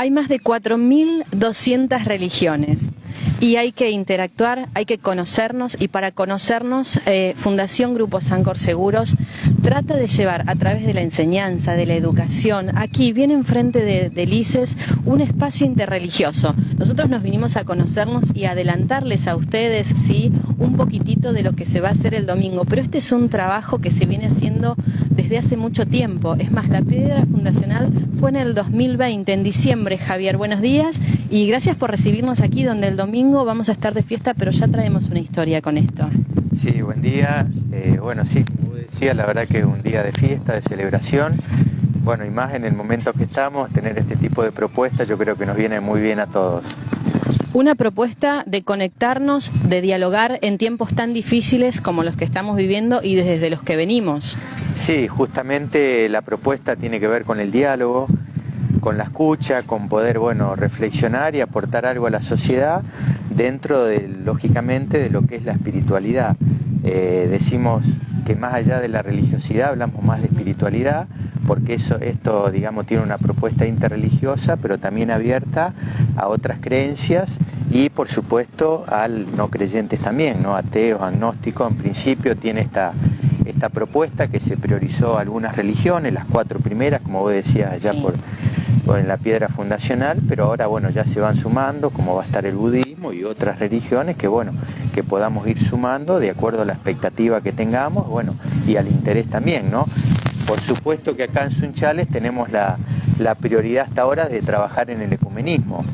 Hay más de 4.200 religiones y hay que interactuar, hay que conocernos y para conocernos eh, Fundación Grupo Sancor Seguros trata de llevar a través de la enseñanza, de la educación, aquí viene enfrente de, de un espacio interreligioso. Nosotros nos vinimos a conocernos y adelantarles a ustedes, sí, un poquitito de lo que se va a hacer el domingo, pero este es un trabajo que se viene haciendo desde hace mucho tiempo. Es más, la piedra fundacional fue en el 2020, en diciembre, Javier. Buenos días y gracias por recibirnos aquí donde el domingo vamos a estar de fiesta, pero ya traemos una historia con esto. Sí, buen día. Eh, bueno, sí, decía, la verdad que es un día de fiesta, de celebración. Bueno, y más en el momento que estamos, tener este tipo de propuestas yo creo que nos viene muy bien a todos. Una propuesta de conectarnos, de dialogar en tiempos tan difíciles como los que estamos viviendo y desde los que venimos. Sí, justamente la propuesta tiene que ver con el diálogo, con la escucha, con poder, bueno, reflexionar y aportar algo a la sociedad dentro de, lógicamente, de lo que es la espiritualidad. Eh, decimos que más allá de la religiosidad hablamos más de espiritualidad, porque eso, esto, digamos, tiene una propuesta interreligiosa, pero también abierta a otras creencias y, por supuesto, al no creyentes también, ¿no? Ateos, agnósticos, en principio tiene esta, esta propuesta que se priorizó algunas religiones, las cuatro primeras, como vos decías allá Sí. por, por en la piedra fundacional, pero ahora bueno ya se van sumando, como va a estar el budismo y otras religiones que bueno, que podamos ir sumando de acuerdo a la expectativa que tengamos, bueno, y al interés también, ¿no? Por supuesto que acá en Sunchales tenemos la, la prioridad hasta ahora de trabajar en el ecumenismo.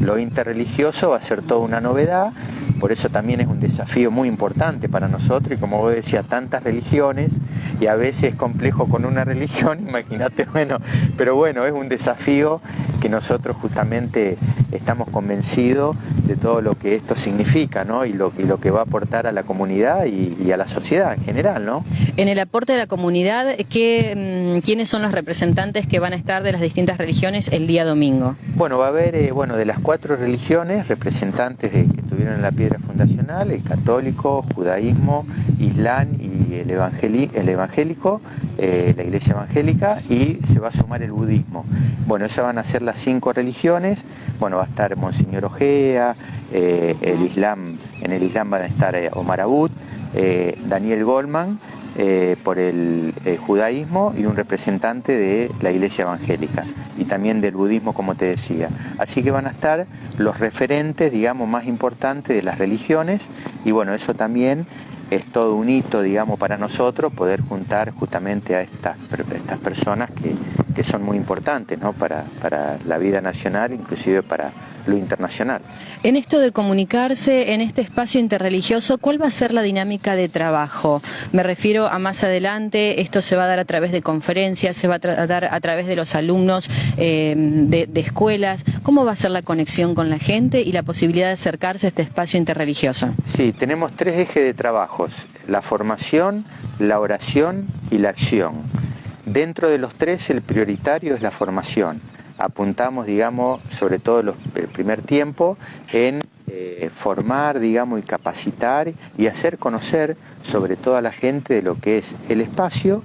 Lo interreligioso va a ser toda una novedad, por eso también es un desafío muy importante para nosotros y como vos decías, tantas religiones y a veces es complejo con una religión, imagínate, bueno, pero bueno, es un desafío que nosotros justamente estamos convencidos de todo lo que esto significa, ¿no? Y lo, y lo que va a aportar a la comunidad y, y a la sociedad en general, ¿no? En el aporte de la comunidad, ¿qué, mm, ¿quiénes son los representantes que van a estar de las distintas religiones el día domingo? Bueno, va a haber, eh, bueno, de las cuatro religiones, representantes de, estuvieron en la piedra fundacional, el católico, judaísmo, islam y el, evangeli- el evangélico, eh, la iglesia evangélica, y se va a sumar el budismo. Bueno, esas van a ser las cinco religiones, bueno, va a estar Monseñor Ojea, eh, el islam, en el islam van a estar eh, Omar Abud, eh, Daniel Goldman, eh, por el eh, judaísmo y un representante de la iglesia evangélica y también del budismo, como te decía. Así que van a estar los referentes, digamos, más importantes de las religiones y bueno, eso también es todo un hito, digamos, para nosotros poder juntar justamente a estas, per- estas personas que, que son muy importantes ¿no? para, para la vida nacional, inclusive para lo internacional. En esto de comunicarse, en este espacio interreligioso, ¿cuál va a ser la dinámica de trabajo? Me refiero a más adelante, esto se va a dar a través de conferencias, se va a dar a través de los alumnos eh, de, de escuelas. ¿Cómo va a ser la conexión con la gente y la posibilidad de acercarse a este espacio interreligioso? Sí, tenemos tres ejes de trabajos, la formación, la oración y la acción. Dentro de los tres, el prioritario es la formación. Apuntamos, digamos, sobre todo los- el primer tiempo, en eh, formar, digamos, y capacitar y hacer conocer sobre todo a la gente de lo que es el espacio.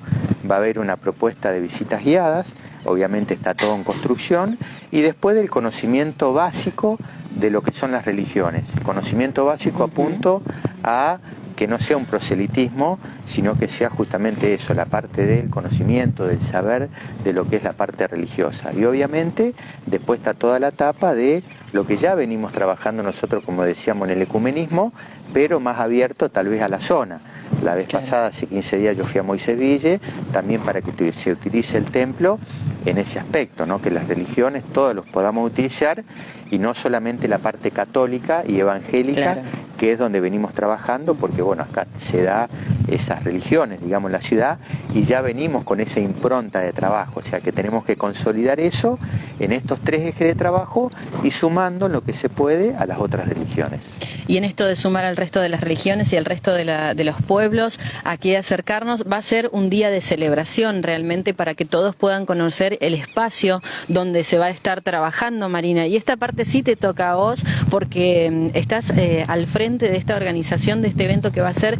Va a haber una propuesta de visitas guiadas, obviamente está todo en construcción, y después del conocimiento básico de lo que son las religiones. Conocimiento básico apunto a que no sea un proselitismo, sino que sea justamente eso, la parte del conocimiento, del saber de lo que es la parte religiosa. Y obviamente después está toda la etapa de lo que ya venimos trabajando nosotros, como decíamos, en el ecumenismo, pero más abierto tal vez a la zona. La vez Claro. pasada, hace 15 días, yo fui a Moiseville, también para que se utilice el templo en ese aspecto, ¿no? que las religiones todos los podamos utilizar y no solamente la parte católica y evangélica, Claro. Que es donde venimos trabajando, porque bueno, acá se da esas religiones, digamos, la ciudad, y ya venimos con esa impronta de trabajo, o sea que tenemos que consolidar eso en estos tres ejes de trabajo y sumando lo que se puede a las otras religiones. Y en esto de sumar al resto de las religiones y al resto de, los pueblos, aquí acercarnos, va a ser un día de celebración realmente para que todos puedan conocer el espacio donde se va a estar trabajando, Marina. Y esta parte sí te toca a vos porque mm, estás eh, al frente de esta organización, de este evento que va a ser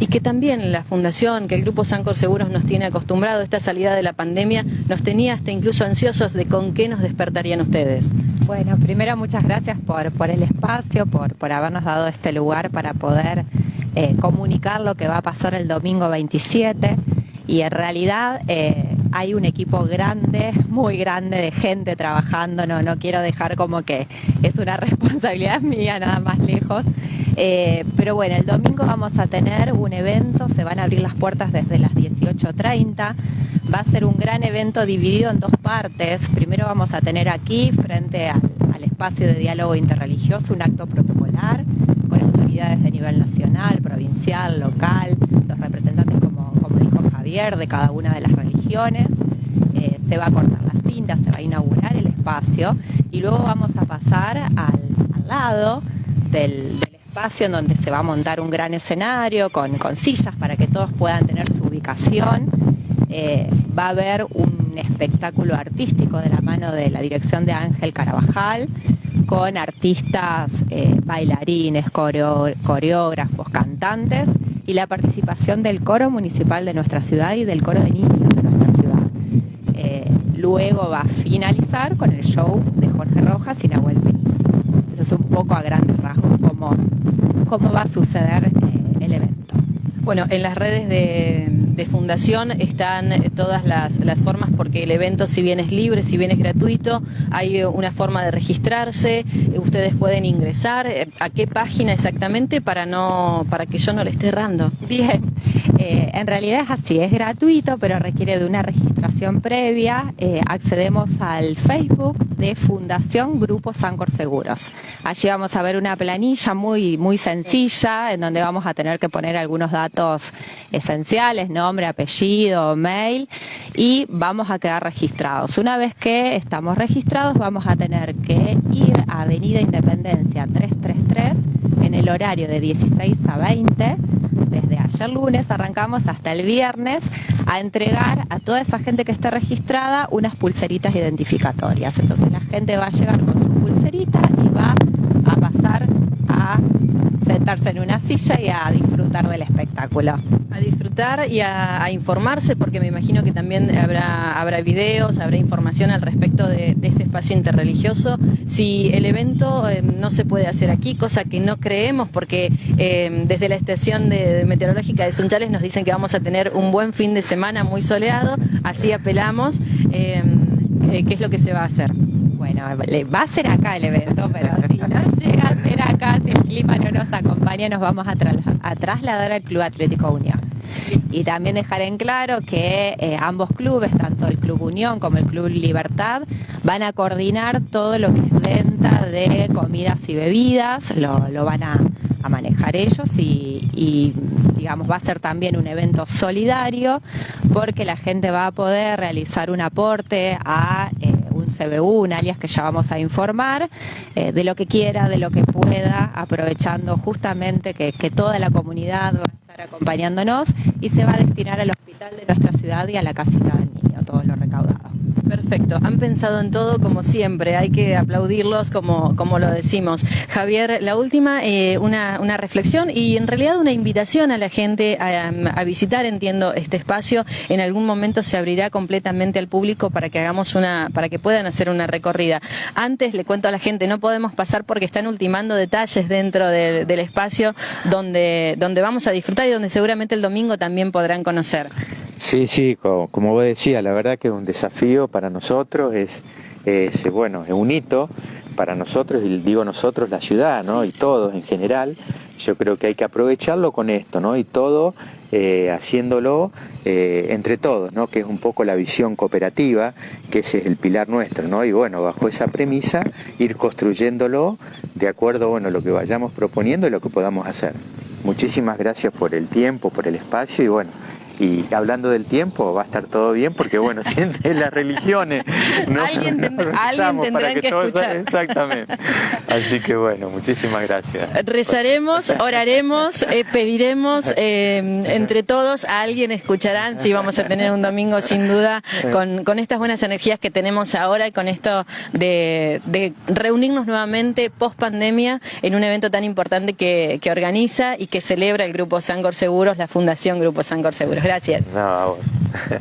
y que también la Fundación, que el Grupo Sancor Seguros nos tiene acostumbrado, esta salida de la pandemia nos tenía hasta incluso ansiosos de con qué nos despertarían ustedes. Bueno, primero muchas gracias por, por el espacio, por, por habernos dado este lugar para poder eh, comunicar lo que va a pasar el domingo 27 y en realidad eh, hay un equipo grande, muy grande de gente trabajando, no, no quiero dejar como que es una responsabilidad mía nada más lejos, eh, pero bueno, el domingo vamos a tener un evento, se van a abrir las puertas desde las 18.30, va a ser un gran evento dividido en dos partes, primero vamos a tener aquí frente al, espacio de diálogo interreligioso un acto protocolar con autoridades de nivel nacional, provincial, local, los representantes como, dijo Javier de cada una de las religiones, eh, se va a cortar la cinta, se va a inaugurar el espacio y luego vamos a pasar al, lado del, espacio en donde se va a montar un gran escenario con, con sillas para que todos puedan tener su ubicación. Eh, va a haber un espectáculo artístico de la mano de la dirección de Ángel Carabajal con artistas, eh, bailarines, coreógrafos, cantantes y la participación del coro municipal de nuestra ciudad y del coro de niños de nuestra ciudad. Eh, luego va a finalizar con el show de Jorge Rojas y Nahuel Pérez. Eso es un poco a grandes rasgos cómo, cómo va a suceder eh, el evento. Bueno, en las redes de, fundación están todas las, formas porque el evento si bien es libre, si bien es gratuito, hay una forma de registrarse, ustedes pueden ingresar, ¿a qué página exactamente para no para que yo no le esté errando? Bien, eh, en realidad es así, es gratuito, pero requiere de una registración previa. Eh, accedemos al Facebook de Fundación Grupo Sancor Seguros. Allí vamos a ver una planilla muy, muy sencilla en donde vamos a tener que poner algunos datos esenciales, nombre, apellido, mail y vamos a quedar registrados. Una vez que estamos registrados vamos a tener que ir a Avenida Independencia 333 en el horario de 16 a 20 desde ayer lunes arrancamos hasta el viernes a entregar a toda esa gente que esté registrada unas pulseritas identificatorias. Entonces la gente va a llegar con su pulserita y va a pasar a sentarse en una silla y a disfrutar del espectáculo. Y a, informarse, porque me imagino que también habrá, habrá videos, habrá información al respecto de, este espacio interreligioso. Si el evento eh, no se puede hacer aquí, cosa que no creemos, porque eh, desde la estación de, meteorológica de Sunchales nos dicen que vamos a tener un buen fin de semana muy soleado, así apelamos. Eh, ¿Qué es lo que se va a hacer? Bueno, va a ser acá el evento, pero si no llega a ser acá, si el clima no nos acompaña, nos vamos a, trasladar al Club Atlético Unión. Y también dejar en claro que eh, ambos clubes, tanto el Club Unión como el Club Libertad, van a coordinar todo lo que es venta de comidas y bebidas, lo, van a, manejar ellos y, digamos va a ser también un evento solidario porque la gente va a poder realizar un aporte a eh, CBU, un alias que ya vamos a informar, eh, de lo que quiera, de lo que pueda, aprovechando justamente que, que toda la comunidad va a acompañándonos y se va a destinar al hospital de nuestra ciudad y a la casita del niño, todo lo recaudado. Perfecto, han pensado en todo como siempre, hay que aplaudirlos como, como lo decimos. Javier, la última, eh, una, una, reflexión y en realidad una invitación a la gente a, visitar, entiendo, este espacio. En algún momento se abrirá completamente al público para que hagamos una, para que puedan hacer una recorrida. Antes le cuento a la gente, no podemos pasar porque están ultimando detalles dentro del espacio donde, donde vamos a disfrutar y donde seguramente el domingo también podrán conocer. Sí, sí, como, como vos decías, la verdad que es un desafío para nosotros, es, es, bueno, es un hito para nosotros, y digo nosotros, la ciudad, ¿no? Y todos en general. Yo creo que hay que aprovecharlo con esto, ¿no? Y todo eh, haciéndolo eh, entre todos, ¿no? Que es un poco la visión cooperativa, que ese es el pilar nuestro, ¿no? Y bueno, bajo esa premisa, ir construyéndolo de acuerdo, bueno, lo que vayamos proponiendo y lo que podamos hacer. Muchísimas gracias por el tiempo, por el espacio y bueno, Y hablando del tiempo, va a estar todo bien porque, bueno, siente las religiones. alguien, tendrá que, escuchar. Exactamente. Así que, bueno, muchísimas gracias. Rezaremos, oraremos, eh, pediremos eh, entre todos, a alguien escucharán. Sí, vamos a tener un domingo sin duda con, con estas buenas energías que tenemos ahora y con esto de, de reunirnos nuevamente post pandemia en un evento tan importante que, que organiza y que celebra el Grupo Sangor Seguros, la Fundación Grupo Sangor Seguros. Gracias. No, a vos.